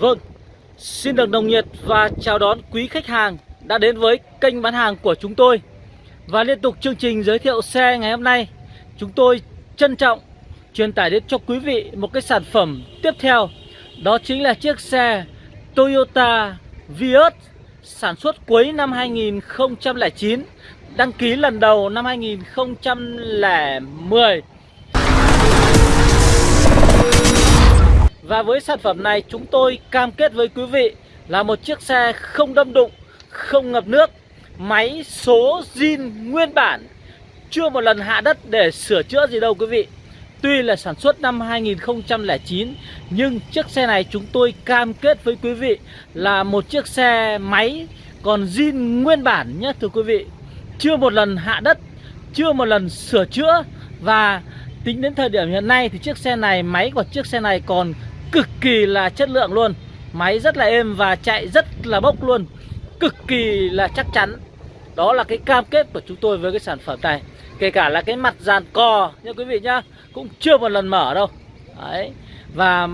Vâng, xin được nồng nhiệt và chào đón quý khách hàng đã đến với kênh bán hàng của chúng tôi. Và liên tục chương trình giới thiệu xe ngày hôm nay Chúng tôi trân trọng truyền tải đến cho quý vị một cái sản phẩm tiếp theo. Đó chính là chiếc xe Toyota Vios sản xuất cuối năm 2009 Đăng ký lần đầu năm 2010 và với sản phẩm này chúng tôi cam kết với quý vị là một chiếc xe không đâm đụng, không ngập nước Máy số zin nguyên bản Chưa một lần hạ đất để sửa chữa gì đâu quý vị. Tuy là sản xuất năm 2009 Nhưng chiếc xe này chúng tôi cam kết với quý vị Là một chiếc xe máy còn zin nguyên bản nhé thưa quý vị. Chưa một lần hạ đất Chưa một lần sửa chữa Và tính đến thời điểm hiện nay thì chiếc xe này Máy của chiếc xe này còn cực kỳ là chất lượng luôn. Máy rất là êm và chạy rất là bốc luôn. Cực kỳ là chắc chắn. Đó là cái cam kết của chúng tôi với cái sản phẩm này. Kể cả là cái mặt dàn cò nha quý vị nhá Cũng chưa một lần mở đâu. Đấy. Và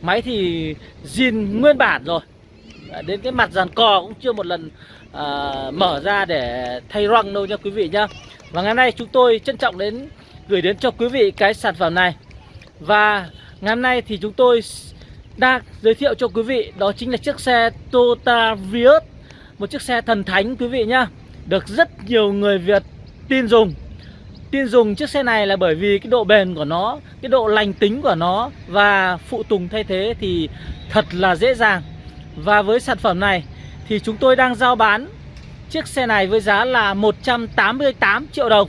máy thì zin nguyên bản rồi. Đến cái mặt dàn cò cũng chưa một lần à, mở ra để thay răng đâu nha quý vị nhá. Và ngày hôm nay chúng tôi trân trọng đến gửi đến cho quý vị cái sản phẩm này. Và ngày hôm nay thì chúng tôi đang giới thiệu cho quý vị, Đó chính là chiếc xe Toyota Vios, Một chiếc xe thần thánh quý vị nhá. Được rất nhiều người Việt tin dùng. Tin dùng chiếc xe này là bởi vì cái độ bền của nó, Cái độ lành tính của nó Và phụ tùng thay thế thì thật là dễ dàng. Và với sản phẩm này thì chúng tôi đang giao bán chiếc xe này với giá là 188 triệu đồng.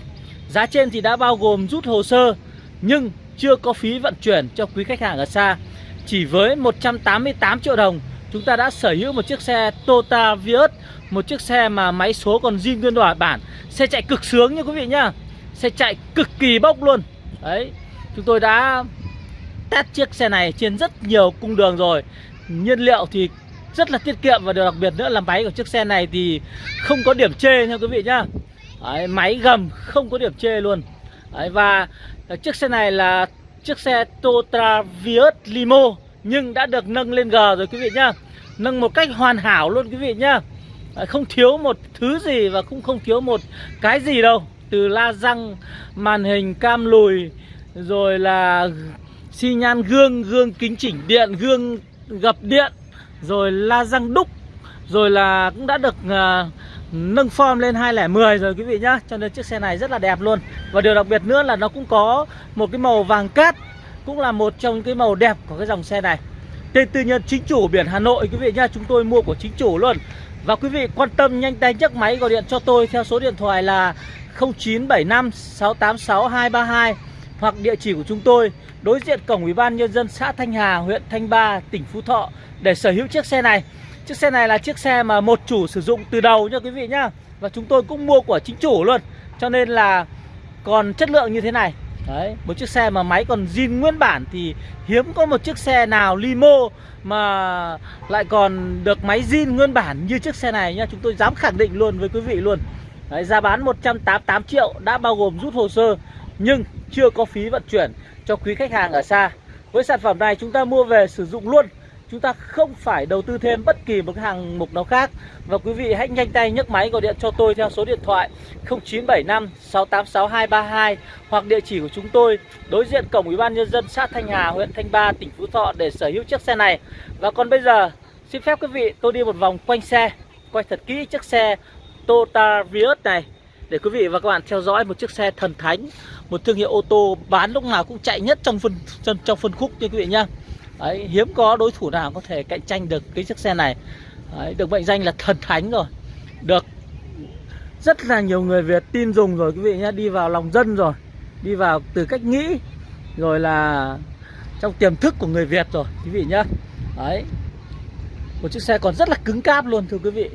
Giá trên thì đã bao gồm rút hồ sơ, Nhưng chưa có phí vận chuyển cho quý khách hàng ở xa. Chỉ với 188 triệu đồng Chúng ta đã sở hữu một chiếc xe Toyota Vios Một chiếc xe mà máy số còn zin nguyên đoạt bản. Xe chạy cực sướng nha quý vị nhá. Xe chạy cực kỳ bốc luôn. Đấy Chúng tôi đã test chiếc xe này trên rất nhiều cung đường rồi. Nhiên liệu thì rất là tiết kiệm và điều đặc biệt nữa là máy của chiếc xe này thì không có điểm chê nha quý vị nhá. Đấy, máy gầm không có điểm chê luôn. Đấy, và Ờ, chiếc xe này là chiếc xe Toyota Vios Limo nhưng đã được nâng lên G rồi quý vị nhá. Nâng một cách hoàn hảo luôn quý vị nhá. Ờ, không thiếu một thứ gì và cũng không thiếu một cái gì đâu. Từ la răng màn hình cam lùi rồi là xi nhan gương gương kính chỉnh điện gương gập điện rồi la răng đúc rồi là cũng đã được uh, nâng form lên 2010 rồi quý vị nhá. Cho nên chiếc xe này rất là đẹp luôn. Và điều đặc biệt nữa là nó cũng có một cái màu vàng cát cũng là một trong cái màu đẹp của cái dòng xe này. Tên tư nhân chính chủ biển Hà Nội quý vị nhá chúng tôi mua của chính chủ luôn. Và quý vị quan tâm nhanh tay nhấc máy gọi điện cho tôi theo số điện thoại là 0975 686 232 hoặc địa chỉ của chúng tôi đối diện cổng Ủy ban nhân dân xã Thanh Hà, huyện Thanh Ba, tỉnh Phú Thọ để sở hữu chiếc xe này. Chiếc xe này là chiếc xe mà một chủ sử dụng từ đầu nha quý vị nhá. Và chúng tôi cũng mua của chính chủ luôn. Cho nên là còn chất lượng như thế này. Đấy, một chiếc xe mà máy còn zin nguyên bản thì hiếm có một chiếc xe nào limo mà lại còn được máy zin nguyên bản như chiếc xe này nhá. Chúng tôi dám khẳng định luôn với quý vị luôn. Đấy, giá bán 188 triệu đã bao gồm rút hồ sơ nhưng chưa có phí vận chuyển cho quý khách hàng ở xa. Với sản phẩm này chúng ta mua về sử dụng luôn Chúng ta không phải đầu tư thêm bất kỳ một cái hàng mục nào khác. Và quý vị hãy nhanh tay nhấc máy gọi điện cho tôi theo số điện thoại 0975 686232 Hoặc địa chỉ của chúng tôi đối diện cổng Ủy ban Nhân dân xã Thanh Hà, huyện Thanh Ba, tỉnh Phú Thọ để sở hữu chiếc xe này. Và còn bây giờ xin phép quý vị tôi đi một vòng quanh xe Quay thật kỹ chiếc xe Toyota Vios này để quý vị và các bạn theo dõi một chiếc xe thần thánh một thương hiệu ô tô bán lúc nào cũng chạy nhất trong phân trong, trong phân khúc như quý vị nhá. Đấy, hiếm có đối thủ nào có thể cạnh tranh được cái chiếc xe này. Đấy, được mệnh danh là thần thánh rồi. Được rất là nhiều người Việt tin dùng rồi quý vị nhé đi vào lòng dân rồi đi vào từ cách nghĩ rồi là trong tiềm thức của người Việt rồi quý vị nhé đấy một chiếc xe còn rất là cứng cáp luôn thưa quý vị.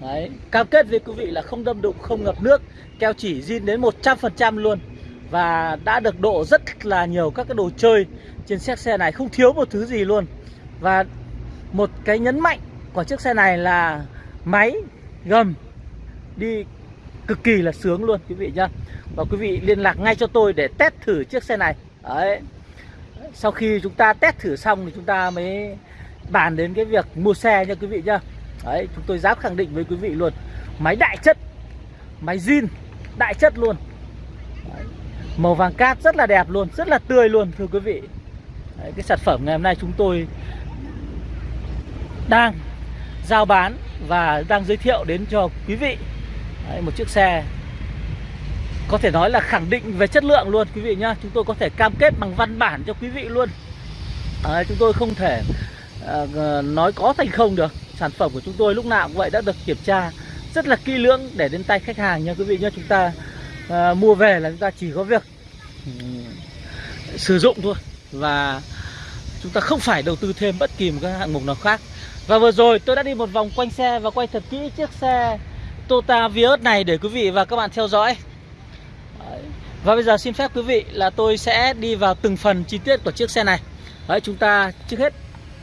Đấy cam kết với quý vị là không đâm đụng không ngập nước keo chỉ zin đến 100% luôn và đã được độ rất là nhiều các cái đồ chơi trên chiếc xe này, không thiếu một thứ gì luôn. Và một cái nhấn mạnh của chiếc xe này là máy, gầm đi cực kỳ là sướng luôn, quý vị nhá. Và quý vị liên lạc ngay cho tôi để test thử chiếc xe này. Đấy. Sau khi chúng ta test thử xong thì chúng ta mới bàn đến cái việc mua xe nha quý vị nhá. Đấy, chúng tôi dám khẳng định với quý vị luôn, Máy đại chất, Máy zin đại chất luôn. Đấy. Màu vàng cát rất là đẹp luôn Rất là tươi luôn thưa quý vị. Đấy, Cái sản phẩm ngày hôm nay chúng tôi Đang giao bán Và đang giới thiệu đến cho quý vị. Đấy, Một chiếc xe có thể nói là khẳng định về chất lượng luôn quý vị nhá. Chúng tôi có thể cam kết bằng văn bản cho quý vị luôn. Đấy, chúng tôi không thể à, nói có thành không được. Sản phẩm của chúng tôi lúc nào cũng vậy đã được kiểm tra rất là kỹ lưỡng để đến tay khách hàng nha quý vị nhá. Chúng ta à, mua về là chúng ta chỉ có việc ừ, sử dụng thôi. Và chúng ta không phải đầu tư thêm bất kỳ một cái hạng mục nào khác. Và vừa rồi tôi đã đi một vòng quanh xe và quay thật kỹ chiếc xe Toyota Vios này để quý vị và các bạn theo dõi. Và bây giờ xin phép quý vị là tôi sẽ đi vào từng phần chi tiết của chiếc xe này. Đấy chúng ta trước hết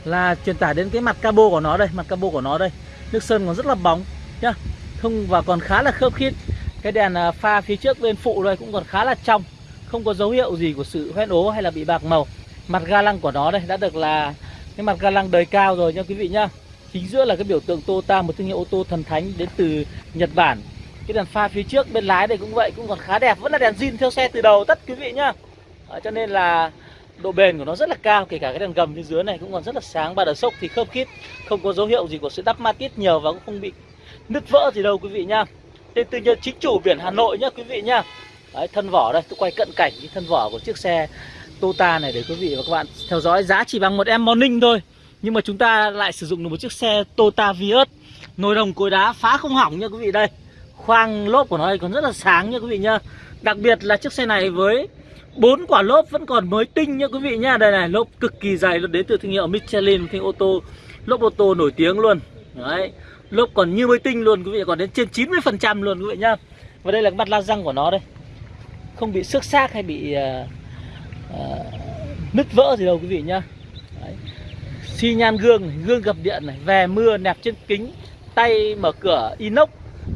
là truyền tải đến cái mặt cabo của nó đây Mặt cabo của nó đây. Nước sơn còn rất là bóng nhá. Không và còn khá là khớp khít. Cái đèn à, pha phía trước bên phụ đây cũng còn khá là trong Không có dấu hiệu gì của sự hoen ố hay là bị bạc màu. Mặt ga lăng của nó đây đã được là Cái mặt ga lăng đời cao rồi nha quý vị nhá. Chính giữa là cái biểu tượng Toyota một thương hiệu ô tô thần thánh đến từ Nhật Bản. Cái đèn pha phía trước bên lái đây cũng vậy cũng còn khá đẹp vẫn là đèn zin theo xe từ đầu tất quý vị nhá. À, cho nên là độ bền của nó rất là cao kể cả cái đèn gầm phía dưới này cũng còn rất là sáng ba đờ sốc thì khớp khít không có dấu hiệu gì của sự đắp ma tiết nhiều và cũng không bị nứt vỡ gì đâu quý vị nhá tên tư nhân chính chủ biển Hà Nội nhá quý vị nhá. Đấy, thân vỏ đây tôi quay cận cảnh cái thân vỏ của chiếc xe Tota này để quý vị và các bạn theo dõi. Giá chỉ bằng một em morning thôi nhưng mà chúng ta lại sử dụng được một chiếc xe Tota Vios. Nồi đồng cối đá phá không hỏng nha quý vị. Đây khoang lốp của nó đây còn rất là sáng nha quý vị nhá. Đặc biệt là chiếc xe này với bốn quả lốp vẫn còn mới tinh nha quý vị nhá. Đây này lốp cực kỳ dày luôn đến từ thương hiệu Michelin thương ô tô lốp ô tô nổi tiếng luôn. Đấy lốp còn như mới tinh luôn quý vị còn đến trên 90% luôn quý vị nhá. Và đây là cái mặt la răng của nó đây. Không bị xước xác hay bị uh, uh, nứt vỡ gì đâu quý vị nhá. Đấy. xi nhan gương này, gương gập điện này về mưa nẹp trên kính tay mở cửa inox.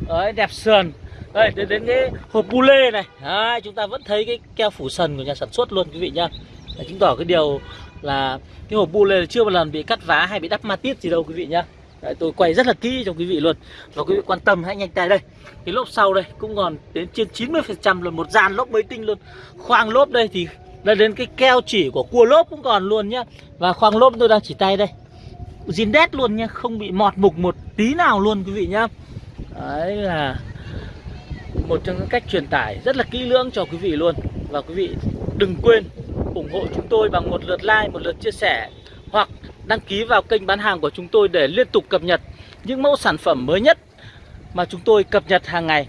Đấy, đẹp sườn. Đây đến, đến cái hộp bu lê này. Đấy, chúng ta vẫn thấy cái keo phủ sần của nhà sản xuất luôn quý vị nhá. Đấy, chứng tỏ cái điều là cái hộp bu lê chưa một lần bị cắt vá hay bị đắp ma tiết gì đâu quý vị nhá. Đấy, tôi quay rất là kỹ cho quý vị luôn. Và quý vị quan tâm hãy nhanh tay đây. Cái lốp sau đây cũng còn đến trên 90 phần trăm luôn một dàn lốp mới tinh luôn. Khoang lốp đây thì là đến cái keo chỉ của cua lốp cũng còn luôn nhá. Và khoang lốp tôi đang chỉ tay đây. Zin đét luôn nhá không bị mọt mục một tí nào luôn quý vị nhá. Đấy là một trong những cách truyền tải rất là kỹ lưỡng cho quý vị luôn. Và quý vị đừng quên ủng hộ chúng tôi bằng một lượt like, một lượt chia sẻ Hoặc đăng ký vào kênh bán hàng của chúng tôi để liên tục cập nhật những mẫu sản phẩm mới nhất mà chúng tôi cập nhật hàng ngày.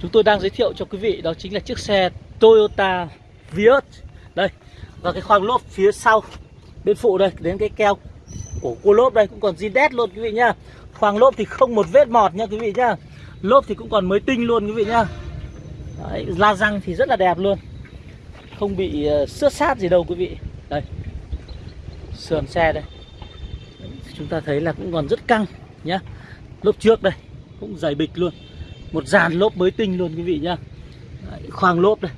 Chúng tôi đang giới thiệu cho quý vị đó chính là chiếc xe Toyota Vios. Đây, và cái khoang lốp phía sau bên phụ đây đến cái keo của cua lốp đây cũng còn zin đét luôn quý vị nhá. Khoang lốp thì không một vết mọt nha quý vị nhá. Lốp thì cũng còn mới tinh luôn quý vị nhá. Đấy, la răng thì rất là đẹp luôn. Không bị uh, xước sát gì đâu quý vị. Đây sườn xe đây. Chúng ta thấy là cũng còn rất căng nhá. Lốp trước đây cũng dày bịch luôn. Một dàn lốp mới tinh luôn quý vị nhá. Đấy, khoang lốp đây.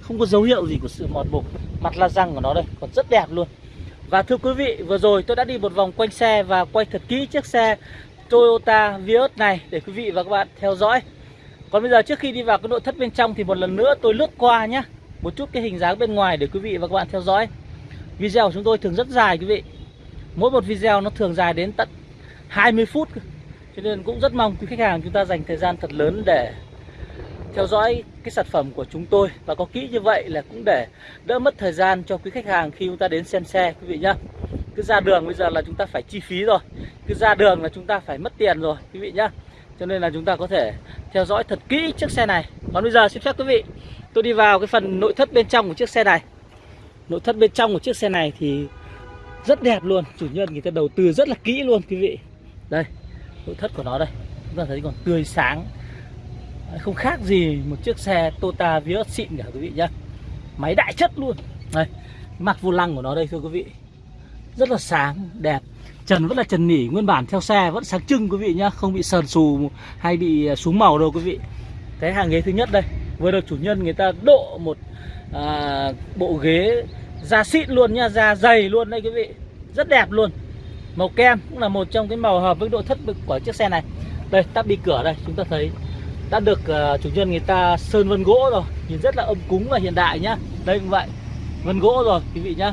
Không có dấu hiệu gì của sự mòn mục. Mặt la răng của nó đây còn rất đẹp luôn. Và thưa quý vị, vừa rồi tôi đã đi một vòng quanh xe và quay thật kỹ chiếc xe Toyota Vios này để quý vị và các bạn theo dõi. Còn bây giờ trước khi đi vào cái nội thất bên trong thì một lần nữa tôi lướt qua nhé. Một chút cái hình dáng bên ngoài để quý vị và các bạn theo dõi. Video của chúng tôi thường rất dài, quý vị. Mỗi một video nó thường dài đến tận 20 phút. Cho nên cũng rất mong quý khách hàng chúng ta dành thời gian thật lớn để theo dõi cái sản phẩm của chúng tôi. Và có kỹ như vậy là cũng để đỡ mất thời gian cho quý khách hàng khi chúng ta đến xem xe, quý vị nhá. Cứ ra đường bây giờ là chúng ta phải chi phí rồi. Cứ ra đường là chúng ta phải mất tiền rồi, quý vị nhá. Cho nên là chúng ta có thể theo dõi thật kỹ chiếc xe này. Còn bây giờ xin phép quý vị, tôi đi vào cái phần nội thất bên trong của chiếc xe này nội thất bên trong của chiếc xe này thì rất đẹp luôn. Chủ nhân người ta đầu tư rất là kỹ luôn, quý vị. Đây, nội thất của nó đây. Chúng ta thấy còn tươi sáng. Không khác gì một chiếc xe Toyota Vios xịn cả, quý vị nhá. Máy đại chất luôn. Đây, mặt vô lăng của nó đây, thưa quý vị. Rất là sáng, đẹp. Trần vẫn là trần nỉ, nguyên bản theo xe vẫn sáng trưng, quý vị nhá. Không bị sờn xù hay bị à, xuống màu đâu, quý vị. Cái hàng ghế thứ nhất đây vừa được chủ nhân người ta độ một à, bộ ghế Da xịn luôn nha, da dày luôn đây quý vị. Rất đẹp luôn. Màu kem cũng là một trong cái màu hợp với độ thất bực của chiếc xe này. Đây, tắp đi cửa đây, chúng ta thấy Đã được uh, chủ nhân người ta sơn vân gỗ rồi. Nhìn rất là âm cúng và hiện đại nhá. Đây cũng vậy. Vân gỗ rồi quý vị nhá.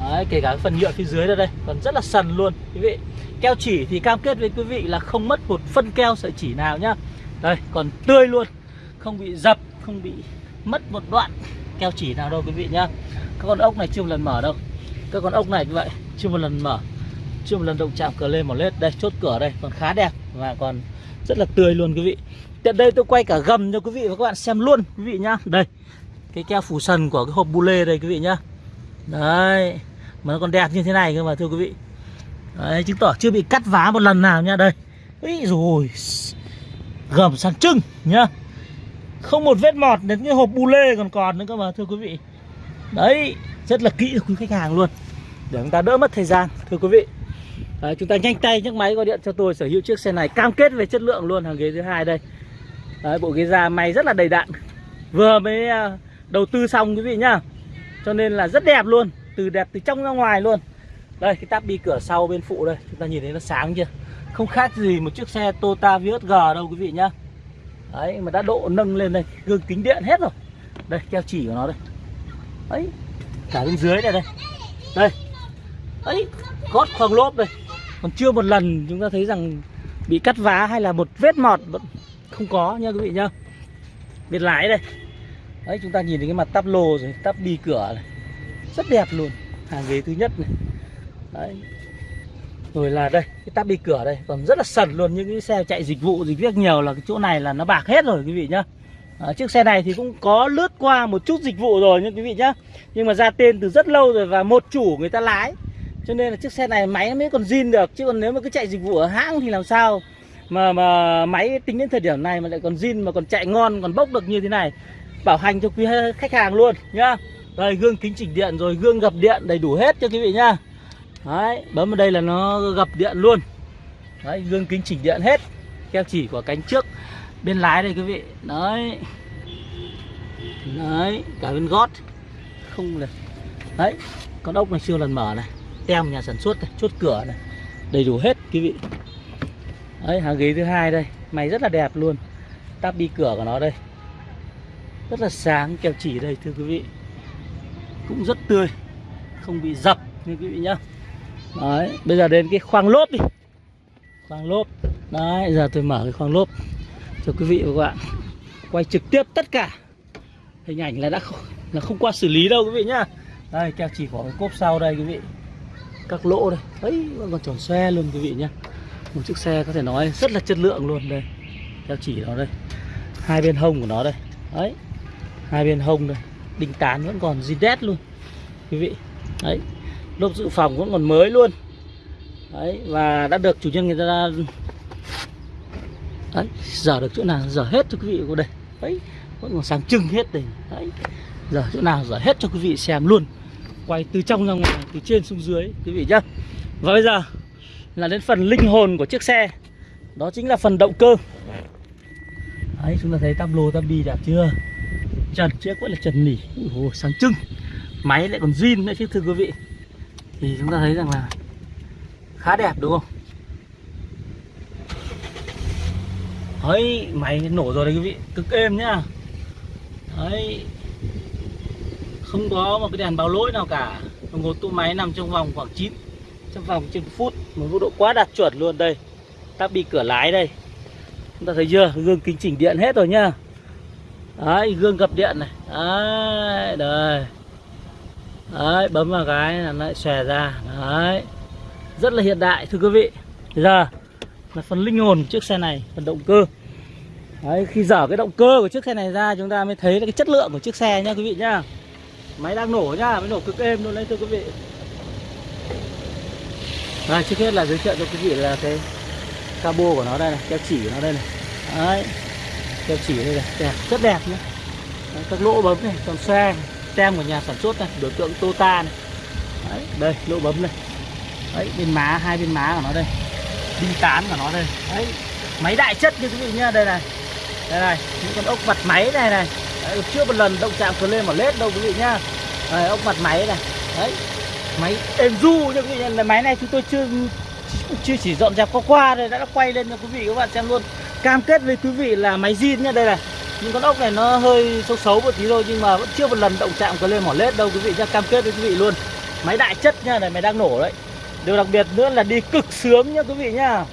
Đấy, kể cả phần nhựa phía dưới đây đây còn rất là sần luôn quý vị. Keo chỉ thì cam kết với quý vị là không mất một phân keo sợi chỉ nào nhá. Đây còn tươi luôn không bị dập, không bị mất một đoạn keo chỉ nào đâu quý vị nhá. Các con ốc này chưa một lần mở đâu. Các con ốc này như vậy chưa một lần mở. Chưa một lần động chạm cửa lên một lết. Đây, chốt cửa đây, còn khá đẹp và còn rất là tươi luôn quý vị. Tiện đây tôi quay cả gầm cho quý vị và các bạn xem luôn quý vị nhá. Đây, cái keo phủ sần của cái hộp bu lê đây quý vị nhá. Đấy, mà nó còn đẹp như thế này cơ mà, thưa quý vị. Đấy, chứng tỏ chưa bị cắt vá một lần nào nha đây ấy rồi gầm sang trưng nhá không một vết mọt đến cái hộp bu lê còn còn nữa cơ mà thưa quý vị. Đấy rất là kỹ quý khách hàng luôn. Để chúng ta đỡ mất thời gian thưa quý vị. Đấy, chúng ta nhanh tay nhấc máy gọi điện cho tôi sở hữu chiếc xe này cam kết về chất lượng luôn hàng ghế thứ hai đây. Đấy, bộ ghế da may rất là đầy đặn. Vừa mới à, đầu tư xong quý vị nhá. Cho nên là rất đẹp luôn từ đẹp từ trong ra ngoài luôn. Đây cái táp bi cửa sau bên phụ đây chúng ta nhìn thấy nó sáng chưa? Không khác gì một chiếc xe Toyota Vios G đâu quý vị nhá đấy, mà đã độ nâng lên đây, gương kính điện hết rồi. Đây, keo chỉ của nó đây. Ấy, cả bên dưới này đây. Đây. Ấy, gót khoang lốp đây. Còn chưa một lần chúng ta thấy rằng bị cắt vá hay là một vết mọt vẫn không có nha quý vị nhá. Biệt lái đây. Đấy chúng ta nhìn thấy cái mặt tắp lô rồi, tắp bi cửa này. Rất đẹp luôn. Hàng ghế thứ nhất này. Đấy rồi là đây cái tắp đi cửa đây còn rất là sần luôn những cái xe chạy dịch vụ dịch việc nhiều là cái chỗ này là nó bạc hết rồi quý vị nhá. À, chiếc xe này thì cũng có lướt qua một chút dịch vụ rồi nhưng quý vị nhá. Nhưng mà ra tên từ rất lâu rồi và một chủ người ta lái. Cho nên là chiếc xe này máy nó mới còn zin được chứ còn nếu mà cứ chạy dịch vụ ở hãng thì làm sao? Mà mà máy tính đến thời điểm này mà lại còn zin mà còn chạy ngon còn bốc được như thế này. Bảo hành cho quý khách hàng luôn nhá. Đây gương kính chỉnh điện rồi gương gập điện đầy đủ hết cho quý vị nhá. Đấy bấm vào đây là nó gập điện luôn. Đấy gương kính chỉnh điện hết. Keo chỉ của cánh trước Bên lái đây quý vị. Đấy. Đấy cả bên gót. Không được, Đấy con ốc này chưa lần mở này. Tem nhà sản xuất này chốt cửa này. Đầy đủ hết quý vị. Đấy hàng ghế thứ hai đây. Mày rất là đẹp luôn. Tắp đi cửa của nó đây. Rất là sáng keo chỉ đây thưa quý vị. Cũng rất tươi. Không bị dập như quý vị nhá đấy bây giờ đến cái khoang lốp đi. Khoang lốp. Đấy giờ tôi mở cái khoang lốp cho quý vị và các bạn. Quay trực tiếp tất cả. Hình ảnh là đã không, là không qua xử lý đâu quý vị nhá. Đây keo chỉ có cái cốp sau đây quý vị. Các lỗ đây. Ấy còn tròn xe luôn quý vị nhá. Một chiếc xe có thể nói rất là chất lượng luôn đây. Keo chỉ nó đây. Hai bên hông của nó đây. Đấy. Hai bên hông đây. Đinh tán vẫn còn zin đét luôn. Quý vị. Đấy lốp dự phòng vẫn còn mới luôn. Đấy và đã được chủ nhân người ta đấy giờ được chỗ nào giờ hết cho quý vị của đây. Đấy vẫn còn sáng trưng hết đây. Đấy giờ chỗ nào giờ hết cho quý vị xem luôn. Quay từ trong ra ngoài từ trên xuống dưới quý vị nhá. Và bây giờ là đến phần linh hồn của chiếc xe. Đó chính là phần động cơ. Đấy chúng ta thấy tam lô tam bi đẹp chưa? Trần chiếc vẫn là trần nỉ. Ồ, sáng trưng. Máy lại còn zin nữa chứ thưa quý vị thì chúng ta thấy rằng là khá đẹp, đúng không? Ấy, máy nổ rồi đấy quý vị. Cực êm nhá. Đấy không có một cái đèn báo lỗi nào cả. Đồng hồ tua máy nằm trong vòng khoảng 9 trong vòng trên phút. Một mức độ quá đạt chuẩn luôn đây. Tắp bị cửa lái đây. Chúng ta thấy chưa? Gương kính chỉnh điện hết rồi nhá. Đấy gương gập điện này. Đấy đây đấy bấm vào cái là nó lại xòe ra. Đấy. Rất là hiện đại thưa quý vị. Giờ là phần linh hồn chiếc xe này phần động cơ. Đấy khi dở cái động cơ của chiếc xe này ra chúng ta mới thấy cái chất lượng của chiếc xe nha quý vị nhá. Máy đang nổ nhá mới nổ cực êm luôn đấy thưa quý vị. Rồi trước hết là giới thiệu cho quý vị là cái cabo của nó đây này keo chỉ của nó đây này. Đấy. Keo chỉ đây này đẹp rất đẹp nhé đấy, các lỗ bấm này còn xe tem của nhà sản xuất này biểu tượng Tota này. Đấy, đây lỗ bấm đây đấy bên má hai bên má của nó đây. Đinh tán của nó đây. Đấy máy đại chất như quý vị nhá đây này. Đây này những con ốc mặt máy này này. Đấy, chưa một lần động chạm lên mà lết đâu quý vị nhá. Đấy, ốc mặt máy này. Đấy máy êm du như quý vị là máy này chúng tôi chưa chưa chỉ dọn dẹp qua qua rồi đã quay lên cho quý vị các bạn xem luôn. Cam kết với quý vị là máy zin nha đây này những con ốc này nó hơi xấu xấu một tí thôi nhưng mà vẫn chưa một lần động chạm có lên mỏ lết đâu quý vị nhá. Cam kết với quý vị luôn. Máy đại chất nha này máy đang nổ đấy. Điều đặc biệt nữa là đi cực sướng nha quý vị nhá.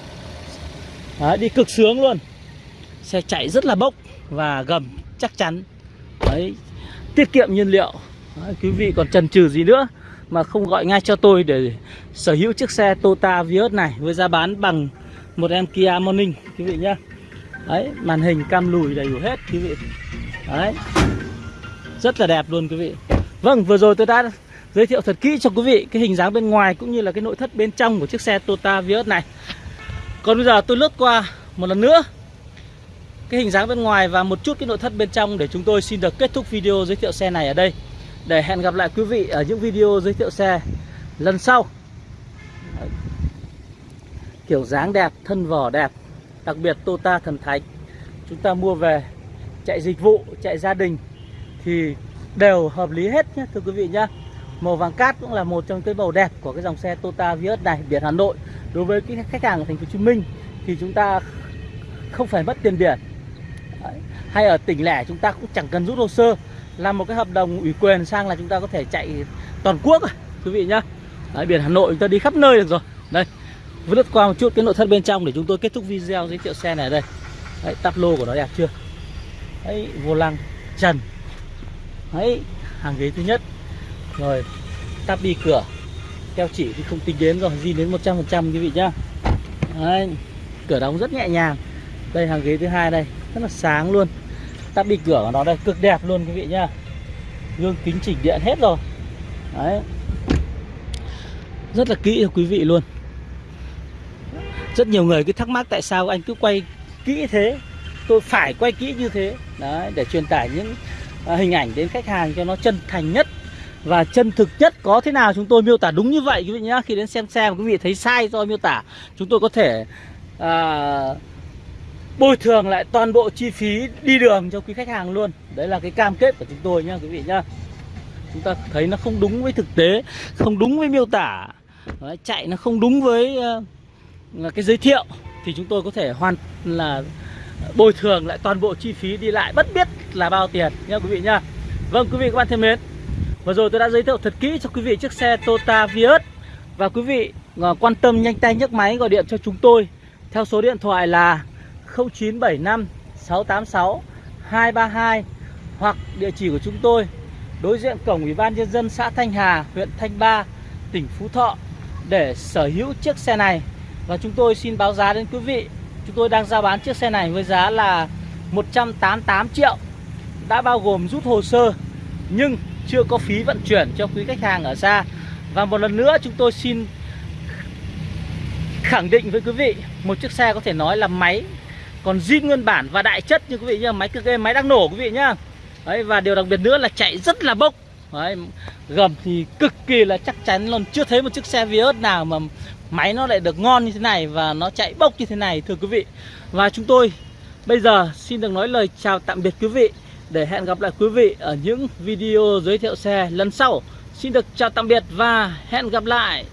Đấy, đi cực sướng luôn. Xe chạy rất là bốc và gầm chắc chắn. Đấy tiết kiệm nhiên liệu. Đấy, quý vị còn chần chừ gì nữa mà không gọi ngay cho tôi để sở hữu chiếc xe Toyota Vios này với giá bán bằng một em Kia Morning quý vị nhá đấy, màn hình cam lùi đầy đủ hết, quý vị. Đấy. Rất là đẹp luôn, quý vị. Vâng vừa rồi tôi đã giới thiệu thật kỹ cho quý vị cái hình dáng bên ngoài cũng như là cái nội thất bên trong của chiếc xe Toyota Vios này. Còn bây giờ tôi lướt qua một lần nữa cái hình dáng bên ngoài và một chút cái nội thất bên trong để chúng tôi xin được kết thúc video giới thiệu xe này ở đây. Để hẹn gặp lại quý vị ở những video giới thiệu xe lần sau. Kiểu dáng đẹp, thân vỏ đẹp đặc biệt Toyota thần thánh. Chúng ta mua về chạy dịch vụ chạy gia đình thì đều hợp lý hết nhé thưa quý vị nhá. Màu vàng cát cũng là một trong cái màu đẹp của cái dòng xe Toyota Vios này biển Hà Nội. Đối với cái khách hàng ở thành phố Hồ Chí Minh thì chúng ta không phải mất tiền biển. Hay ở tỉnh lẻ chúng ta cũng chẳng cần rút hồ sơ. Làm một cái hợp đồng ủy quyền sang là chúng ta có thể chạy toàn quốc rồi quý vị nhá. Đấy, biển Hà Nội chúng ta đi khắp nơi được rồi. Đây lướt qua một chút cái nội thất bên trong để chúng tôi kết thúc video giới thiệu xe này ở đây. Đấy, tắp lô của nó đẹp chưa? Đấy, vô lăng trần. Đấy, hàng ghế thứ nhất. Rồi, tắp đi cửa. Keo chỉ thì không tính đến rồi, di đến 100% quý vị nhá. Đấy, cửa đóng rất nhẹ nhàng. Đây hàng ghế thứ hai đây, rất là sáng luôn. Tắp đi cửa của nó đây, cực đẹp luôn quý vị nhá. Gương kính chỉnh điện hết rồi. Đấy. Rất là kỹ cho quý vị luôn. Rất nhiều người cứ thắc mắc tại sao anh cứ quay kỹ thế Tôi phải quay kỹ như thế. Đấy, để truyền tải những à, hình ảnh đến khách hàng cho nó chân thành nhất và chân thực nhất. Có thế nào chúng tôi miêu tả đúng như vậy quý vị nhé khi đến xem xe mà quý vị thấy sai do miêu tả chúng tôi có thể à, bồi thường lại toàn bộ chi phí đi đường cho quý khách hàng luôn. Đấy là cái cam kết của chúng tôi nhá quý vị nhá. Chúng ta thấy nó không đúng với thực tế không đúng với miêu tả. Đấy, chạy nó không đúng với uh, Ờ, cái giới thiệu thì chúng tôi có thể hoàn là bồi thường lại toàn bộ chi phí đi lại bất biết là bao tiền nhá quý vị nhá. Vâng quý vị các bạn thân mến vừa rồi tôi đã giới thiệu thật kỹ cho quý vị chiếc xe Toyota Vios. Và quý vị ờ, quan tâm nhanh tay nhấc máy gọi điện cho chúng tôi theo số điện thoại là 0975 686 232 hoặc địa chỉ của chúng tôi đối diện cổng Ủy ban nhân dân xã Thanh Hà, huyện Thanh Ba, tỉnh Phú Thọ để sở hữu chiếc xe này và chúng tôi xin báo giá đến quý vị. Chúng tôi đang giao bán chiếc xe này với giá là 188 triệu. Đã bao gồm rút hồ sơ nhưng chưa có phí vận chuyển cho quý khách hàng ở xa. Và một lần nữa chúng tôi xin khẳng định với quý vị một chiếc xe có thể nói là máy còn zin nguyên bản và đại chất như quý vị nhá. Máy cực game máy đang nổ quý vị nhá. Đấy và điều đặc biệt nữa là chạy rất là bốc. Đấy, gầm thì cực kỳ là chắc chắn luôn. Chưa thấy một chiếc xe Vios nào mà máy nó lại được ngon như thế này và nó chạy bốc như thế này, thưa quý vị. Và chúng tôi bây giờ xin được nói lời chào tạm biệt quý vị, để hẹn gặp lại quý vị ở những video giới thiệu xe lần sau. Xin được chào tạm biệt và hẹn gặp lại.